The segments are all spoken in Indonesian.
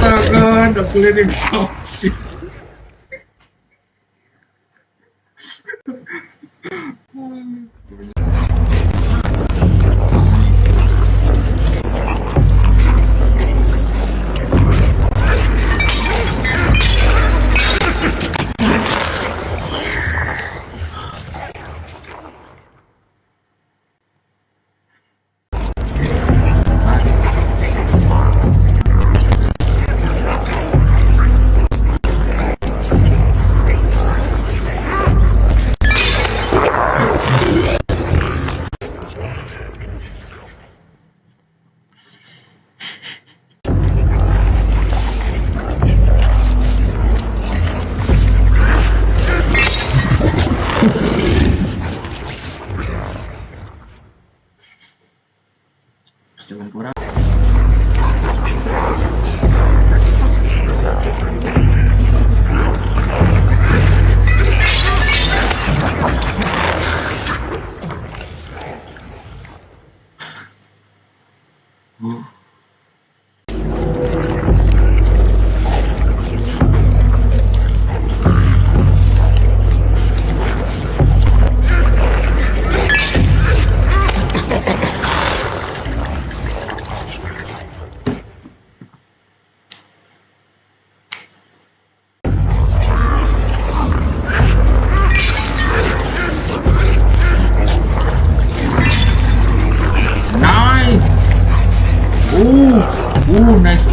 大哥，这谁的刀？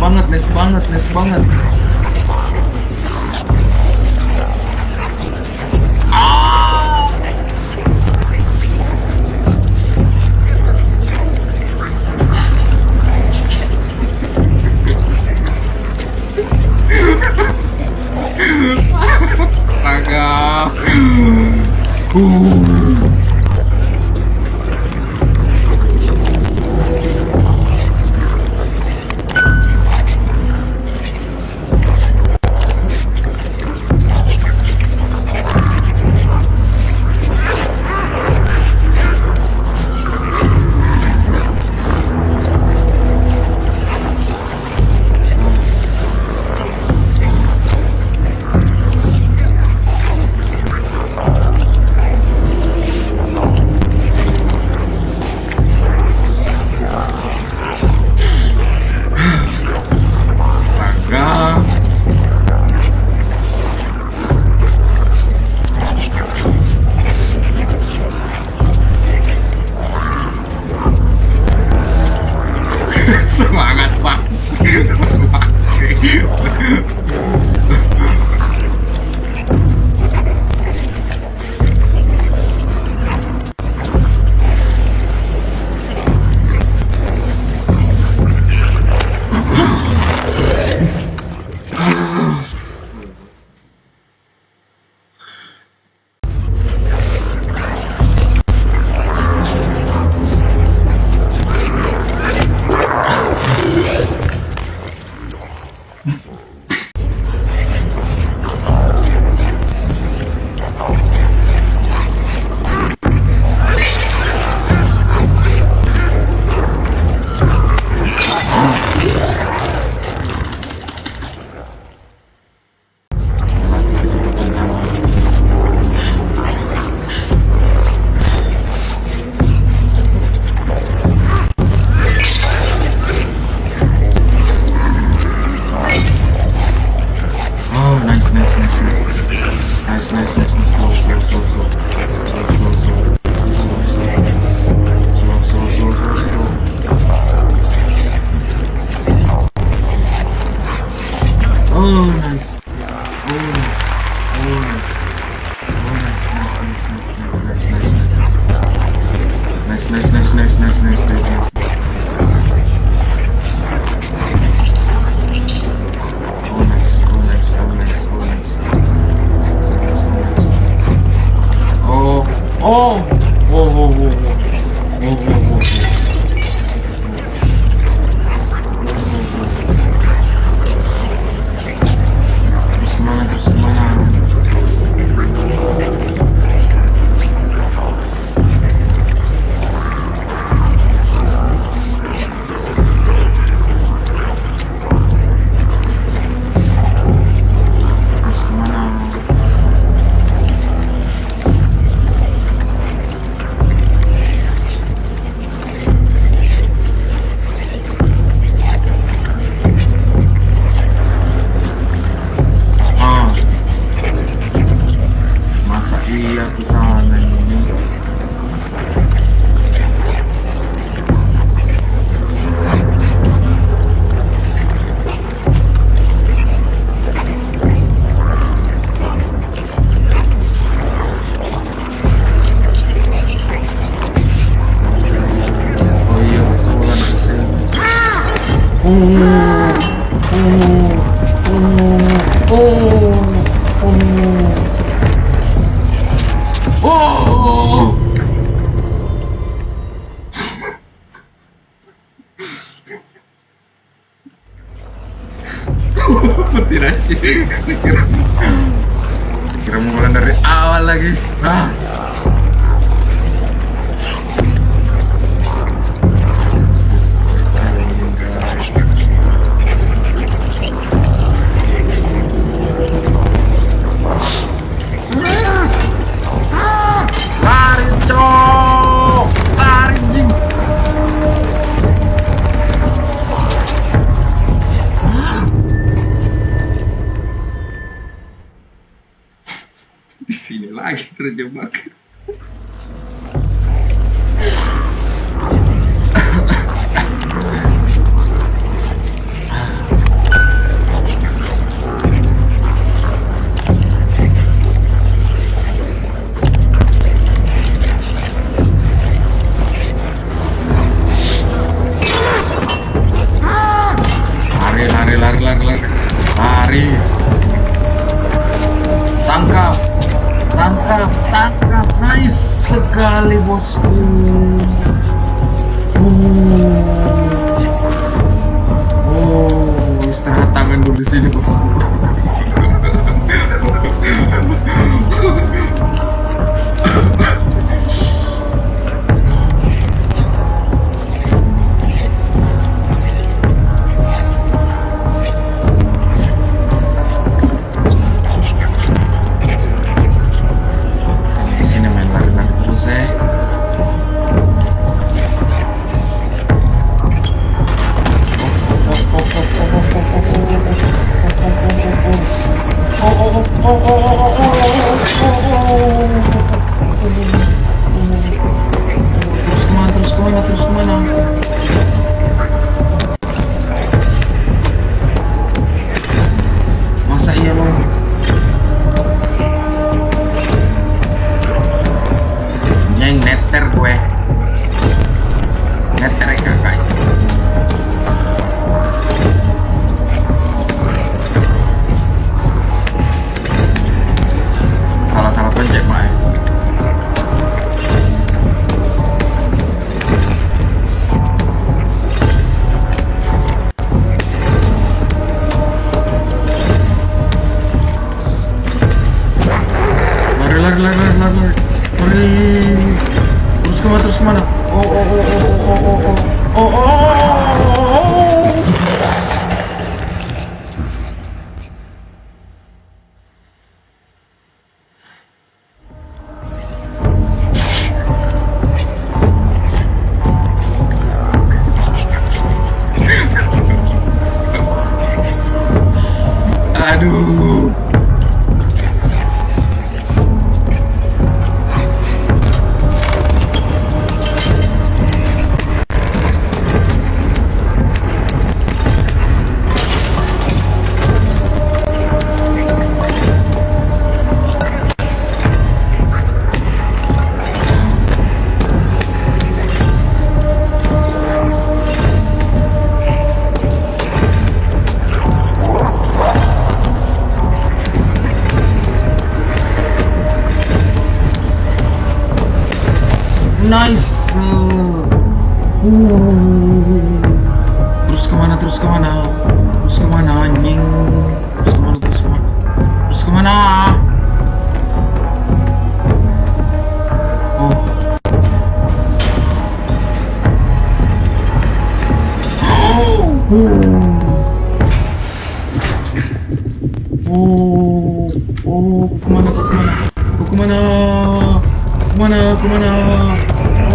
banget, les banget, les banget.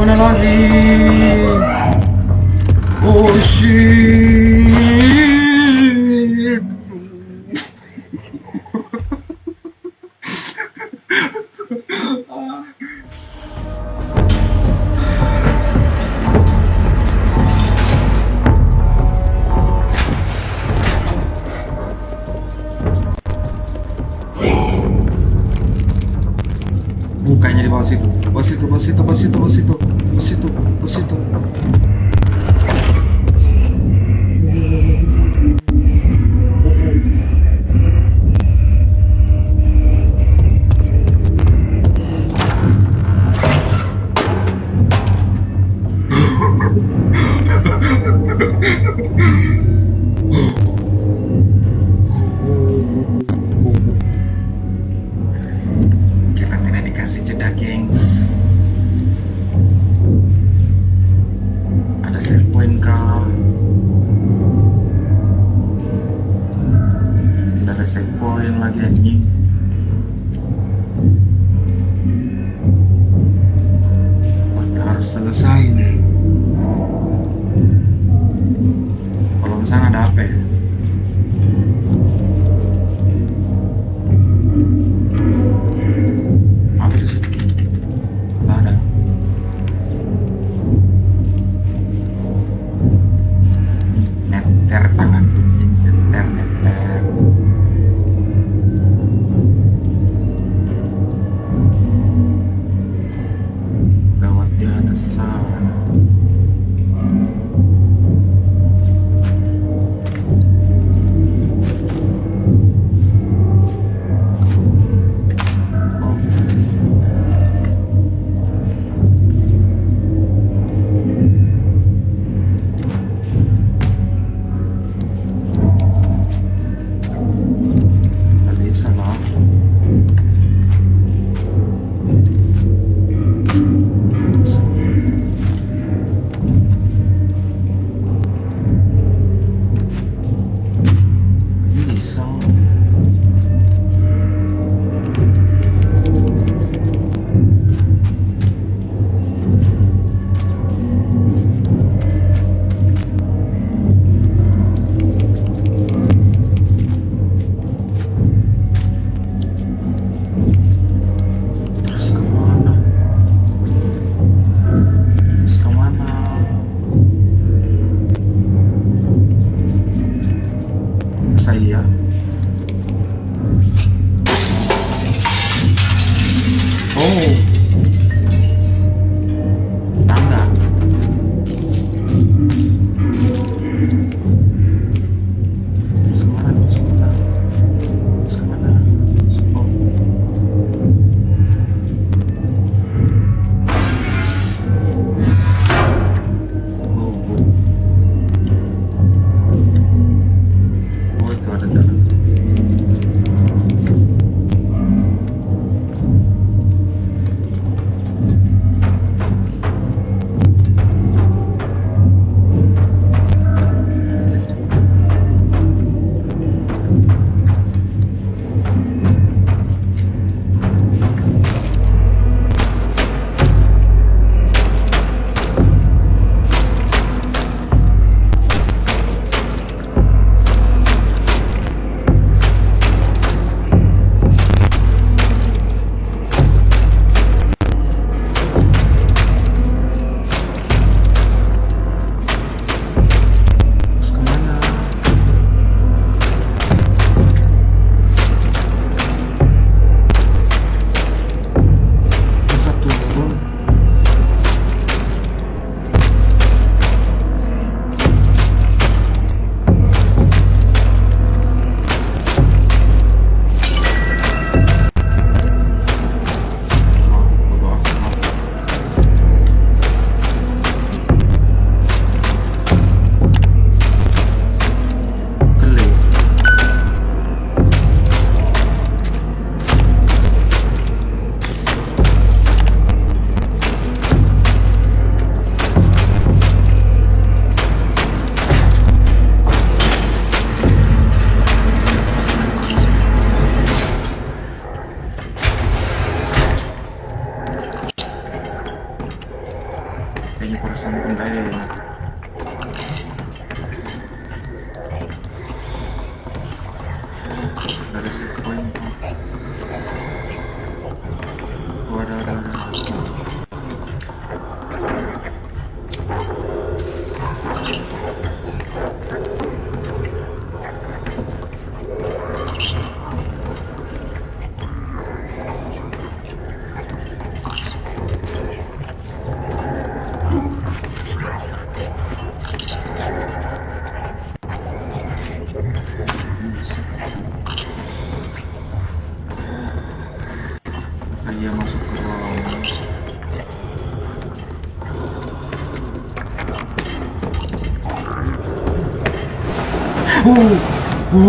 on a lot Oh shit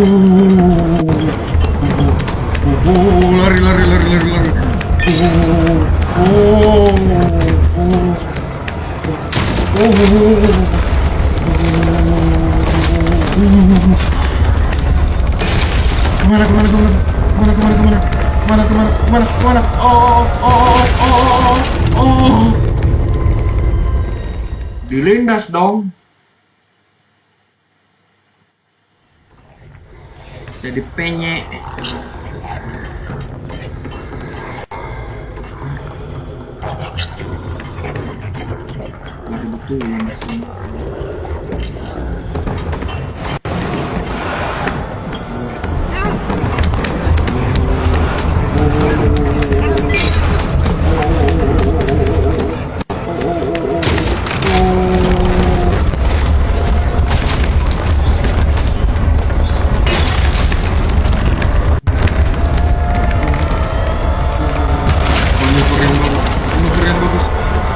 Ooh.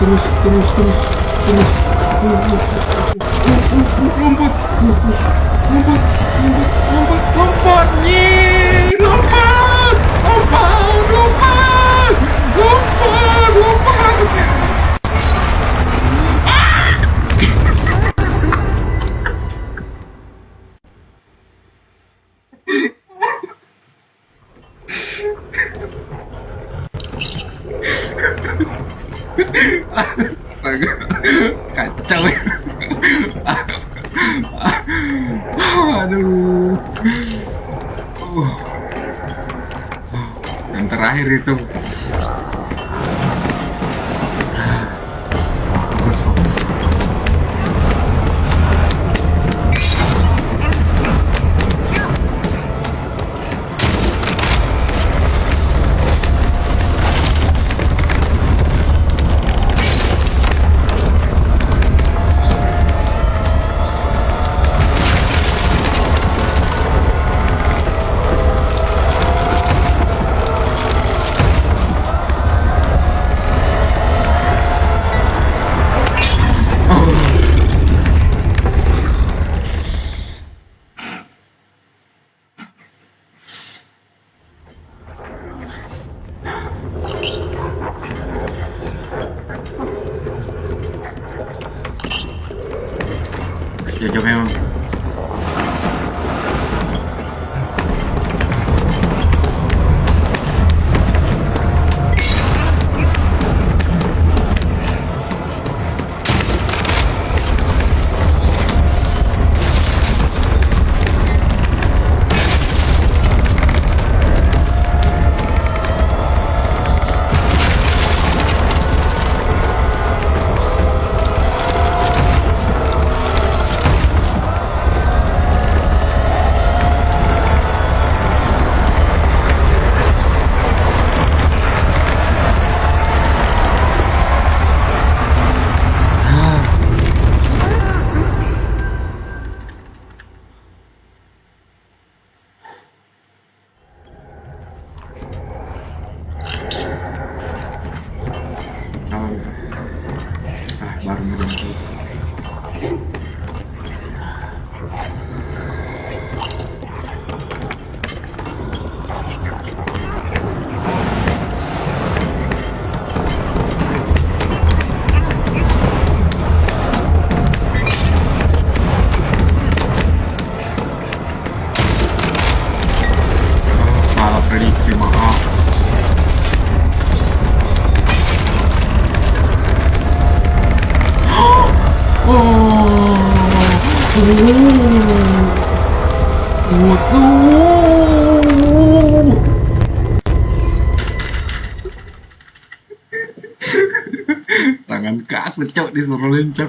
terus terus terus terus. Rumput rumput rumput rumput rumput rumput nyi rumput.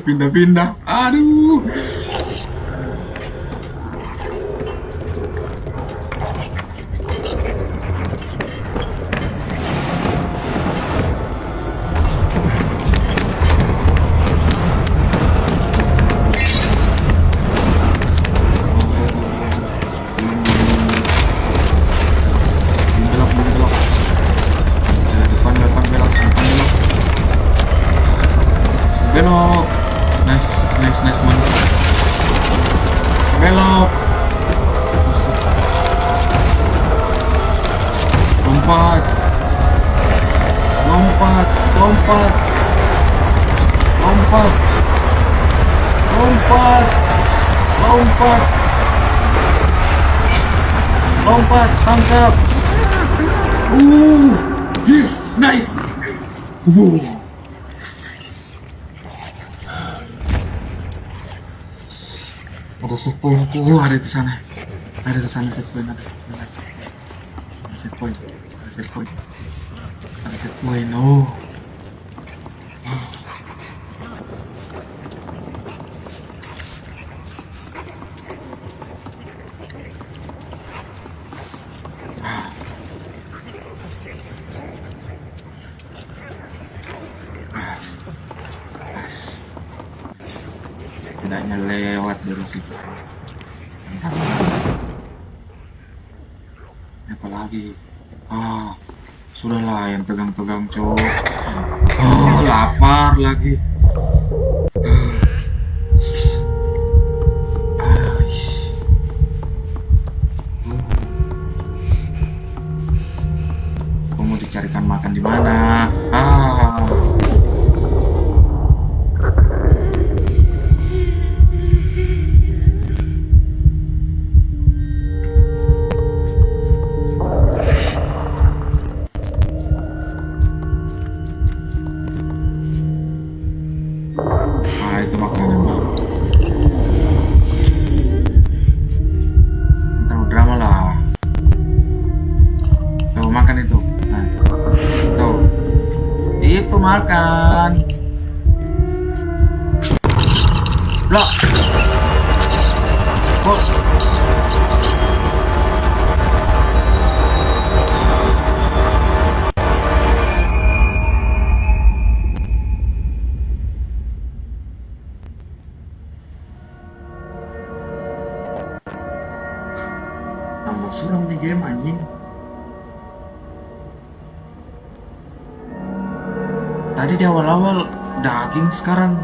In the window. Wow. Oh, adesso sana. Adesso sana se poi, adesso poi, no. lagi. sekarang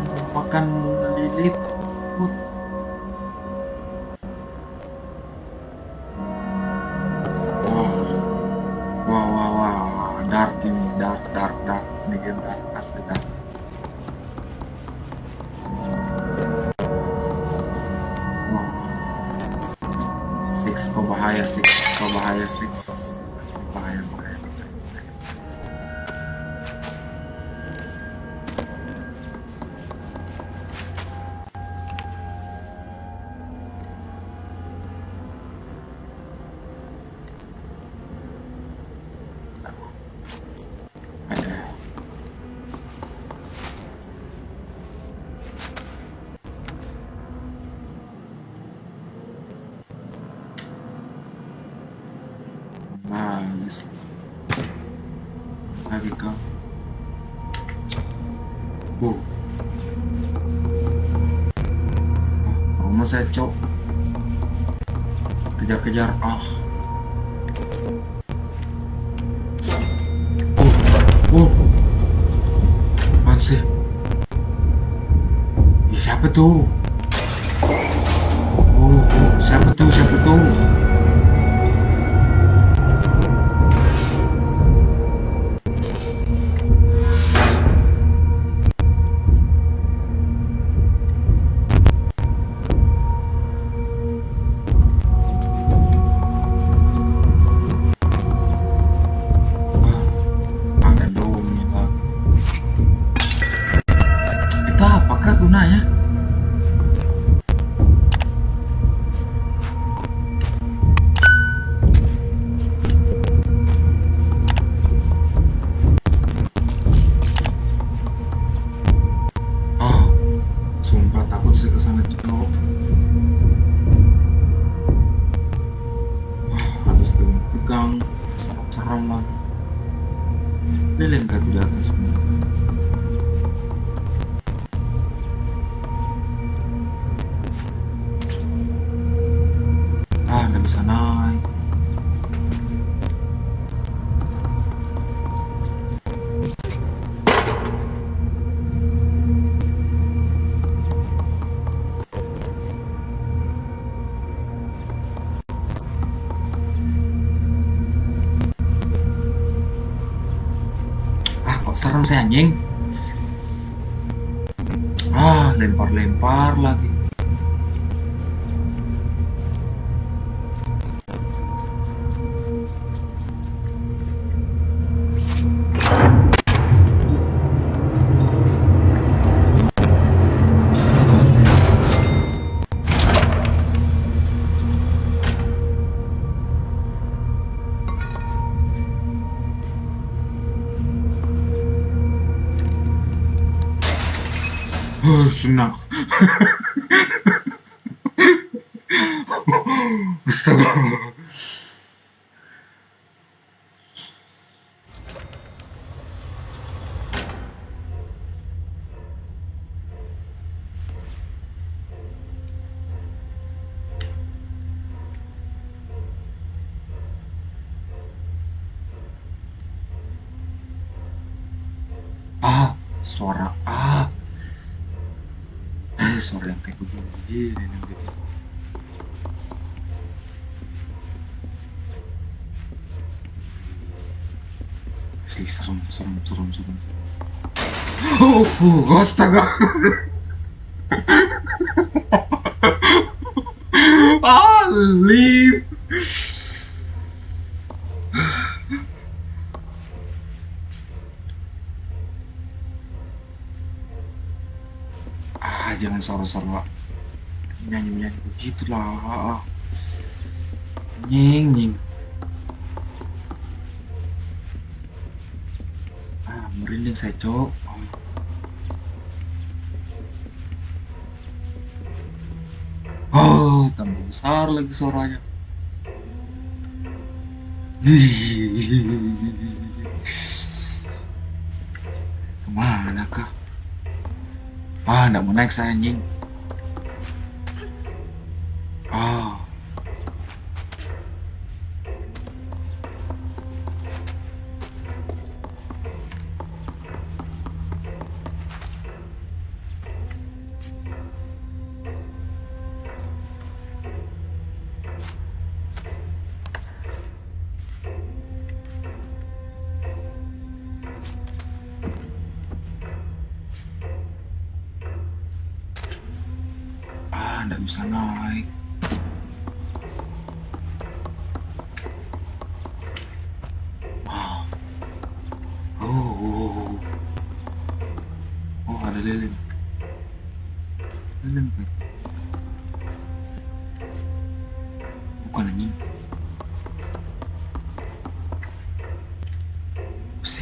there we Ah, rumah saya cok. Kejar-kejar. Ah. Oh. Wow. Sih? Ya, siapa tuh? Oh, oh, siapa tuh? saya anjing. Ah lempar-lempar lagi. Oh, senang. Astaga. Ah, suara ah. Eh, suara yang kayak begini nih gitu. Asli serem, Oh, oh astaga. ah, leave. Ah, jangan suara-suara nyanyi-nyanyi begitu lah. Nying, nying. Merinding saya, Cok. Oh, tambah besar lagi suaranya. Ke mana kah? Ah, nggak mau naik saya anjing.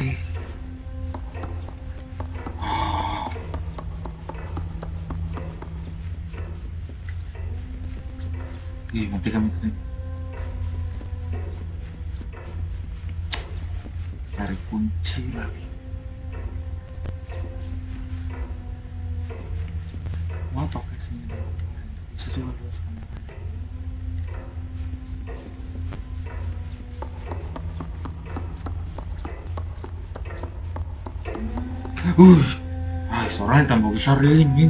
Sih. Ah. Ih, mati kami tadi. Cari kunci lagi. Mau pakai sini. Bisa juga luas kamera. Uh, ah, tambah besar ini.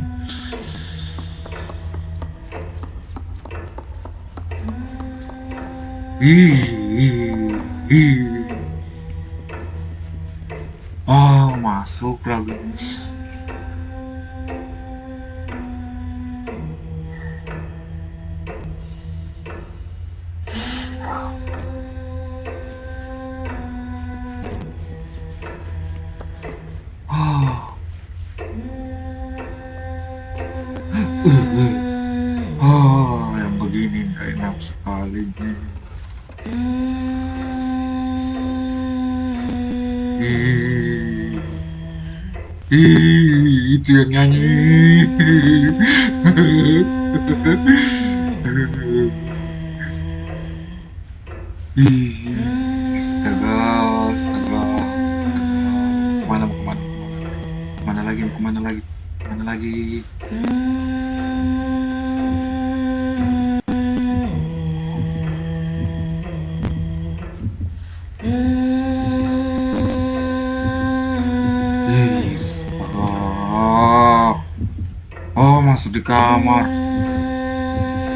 Ih, ih, ih. Itu yang nyanyi. Astaga, astaga, astaga. Ke mana mau ke mana? Ke mana lagi? Mau ke mana lagi? Ke mana lagi? Ih, Masuk di kamar.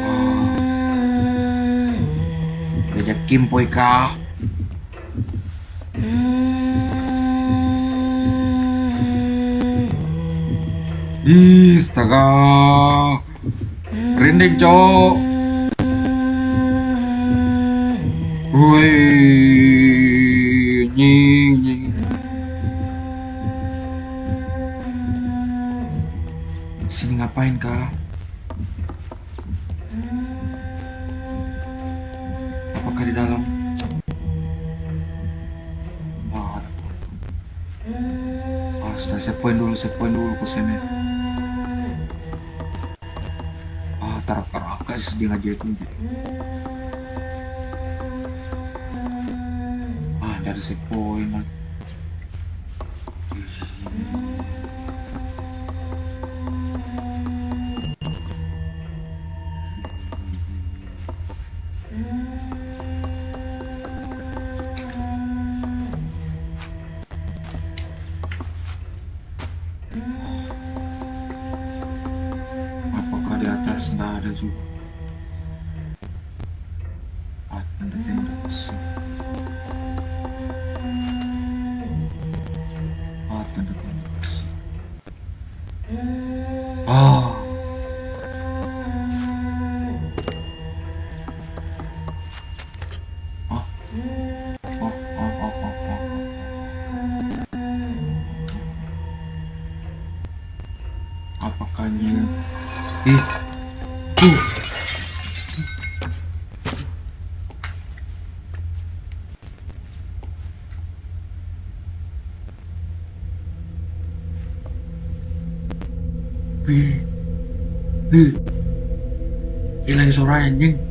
Oh. Diajak Kimpoy kah? Ih, astaga. Rinding, cok. Woi, nying, nying. ngapain kak? Apakah di dalam? Wah, ada Astaga, saya poin dulu, saya poin dulu kusennya. Ah, tarap-tarap guys, dia ngajakin. Gitu. Apakah ini? Ih. Hilang suara anjing.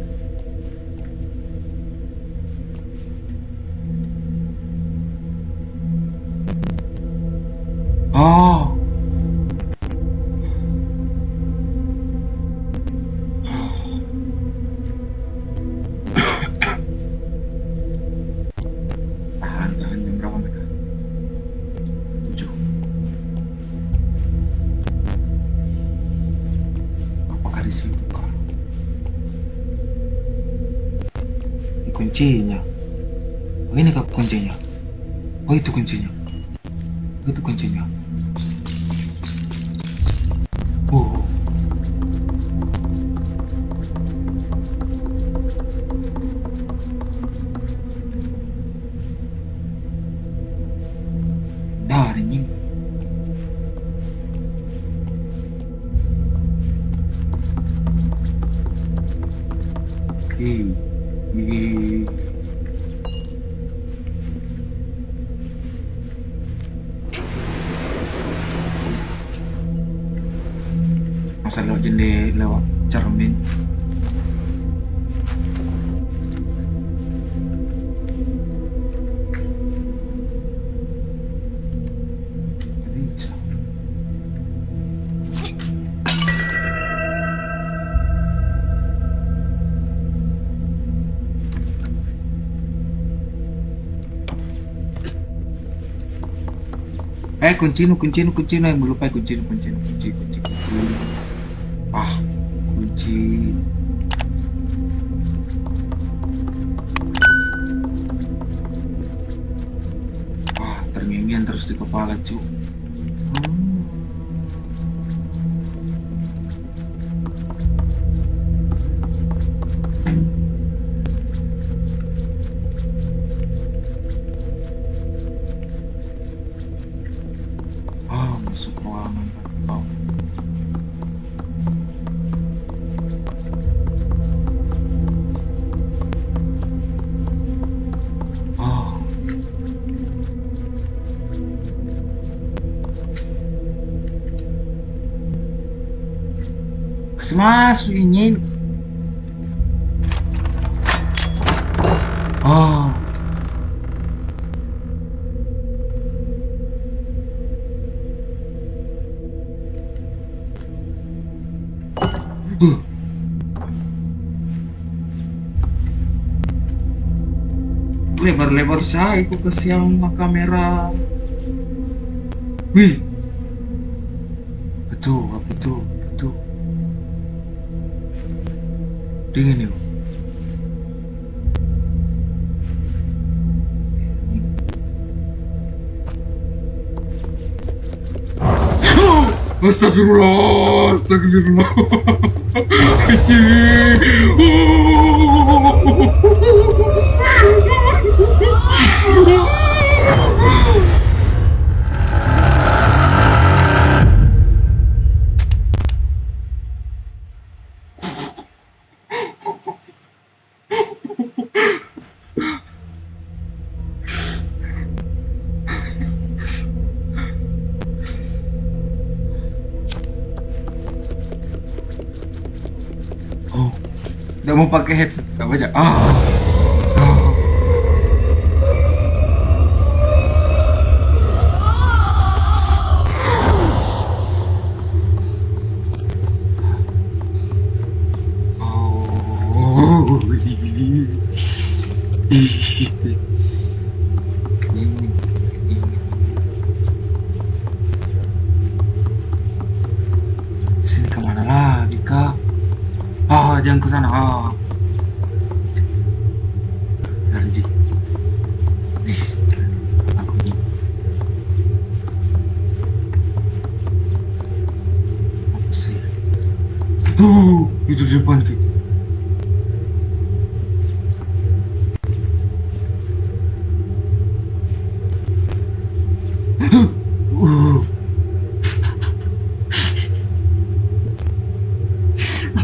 Eh kunci nu yang lupa kunci nu kunci nu kunci kunci kunci ah kunci. Ah terngiang terus di kepala cu Masuk ini. Oh. Lebar-lebar saya aku kasih sama kamera. Wih. отелю. Астагфируллах, астагфируллах. Нет. 我给它吃，怎么着啊？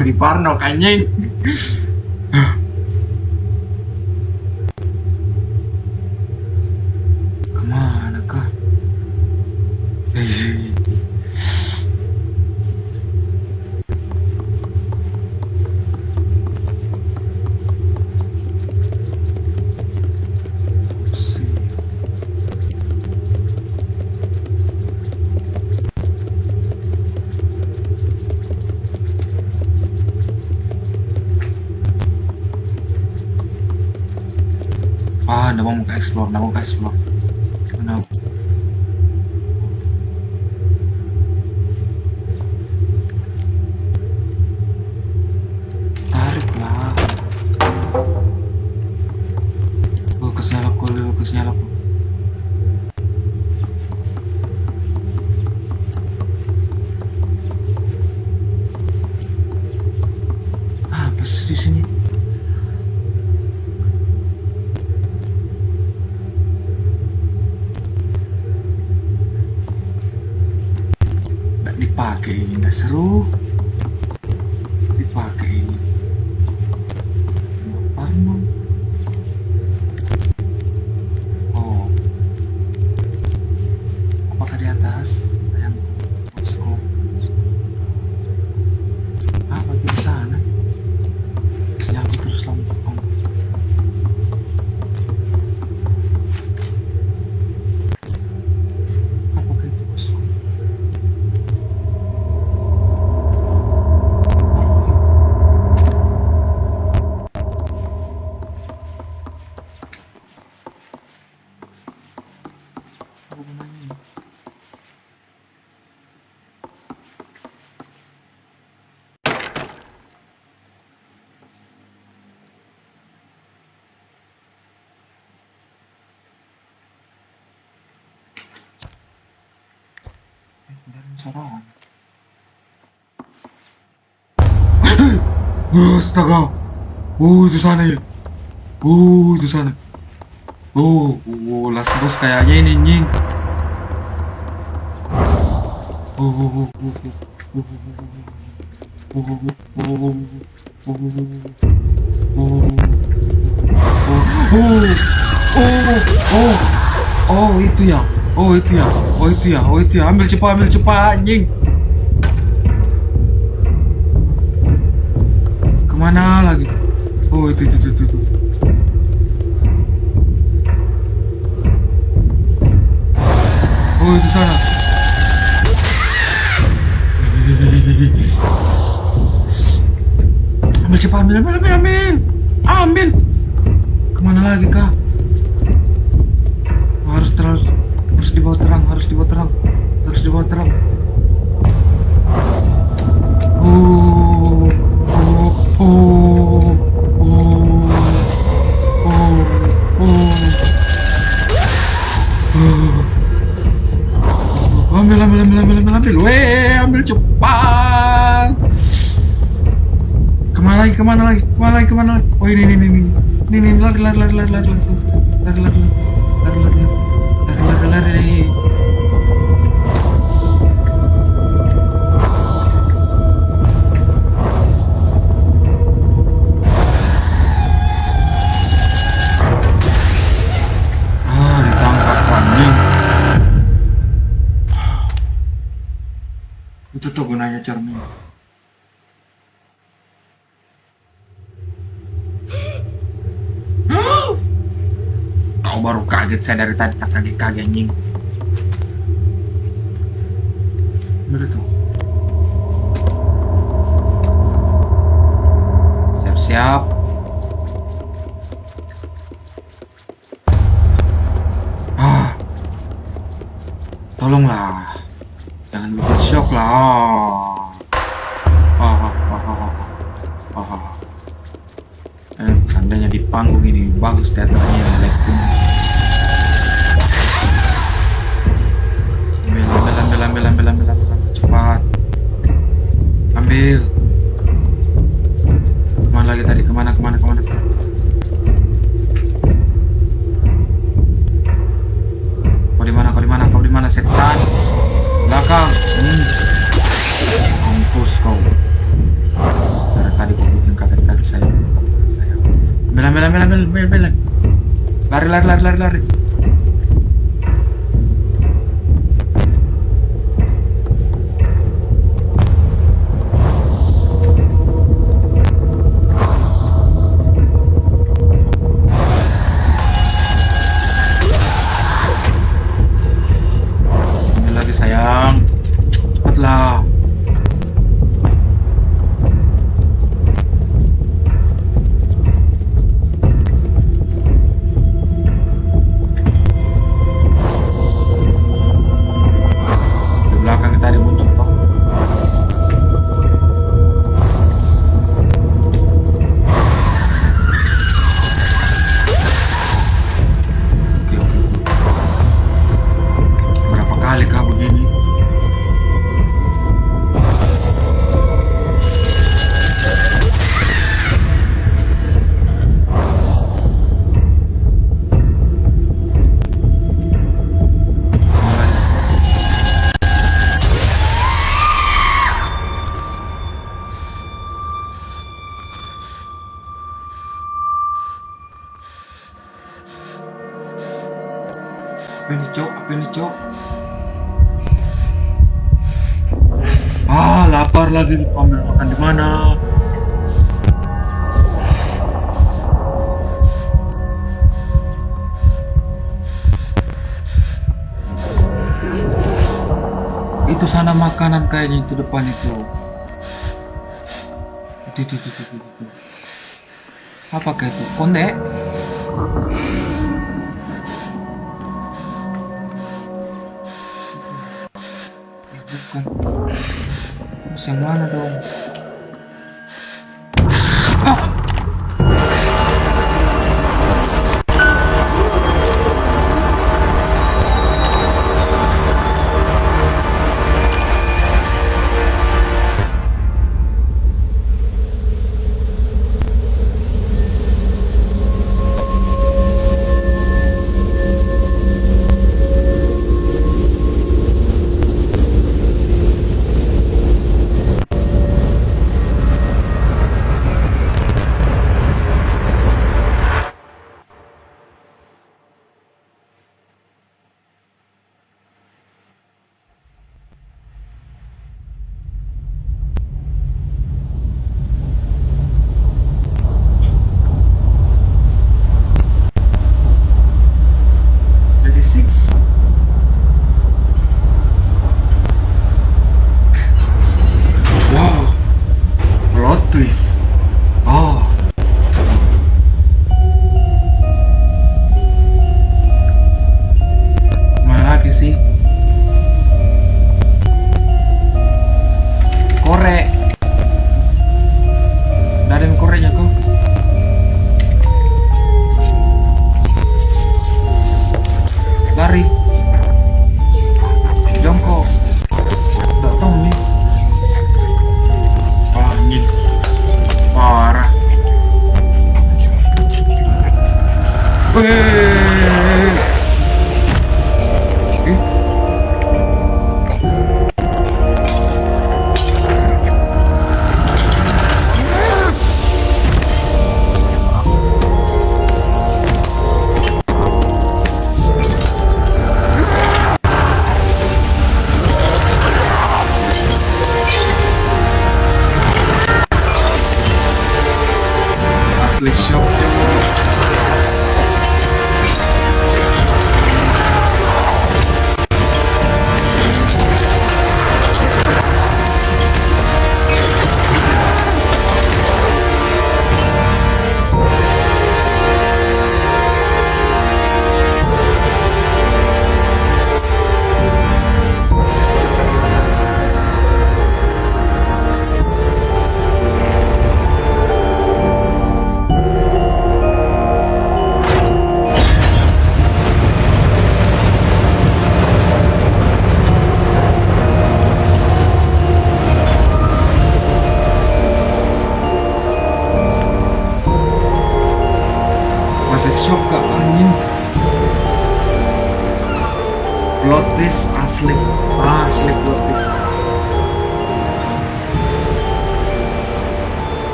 Jadi parno anjing. 가시범 나무 가시범 Astaga. Uh, itu sana ya. Uh, itu sana. Uh, uh, last boss kayaknya ini nying. oh oh oh oh oh oh oh Oh, oh, oh, oh, itu ya, oh itu ya oh itu ya, oh itu ya, ambil cepat, ambil cepat, anjing. Ke mana lagi? Oh itu itu itu. itu. Oh itu sana. Ambil cepat, ambil, ambil, ambil, ambil, ambil. Ke mana lagi kak? Dibawa terang, harus dibawa terang, harus dibawa terang. Oh, oh, oh, oh, oh, oh. Ambil, ambil, ambil, ambil, ambil, ambil. Weh, ambil cepat. Ke mana lagi, ke mana lagi, ke mana lagi, ke mana lagi? Oh ini, ini, ini, ini, ini, ini, lari, lari, lari, lari, lari, lari, lari, lari, lari, lari, lari, lari, lari, saya dari tadi tak kaget-kaget anjing. Siap-siap. Ah. Tolonglah. Jangan bikin shock lah. Ah, ah, ah, ah eh, di panggung ini bagus teater. 想歪了都。Bye.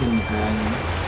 Pindah?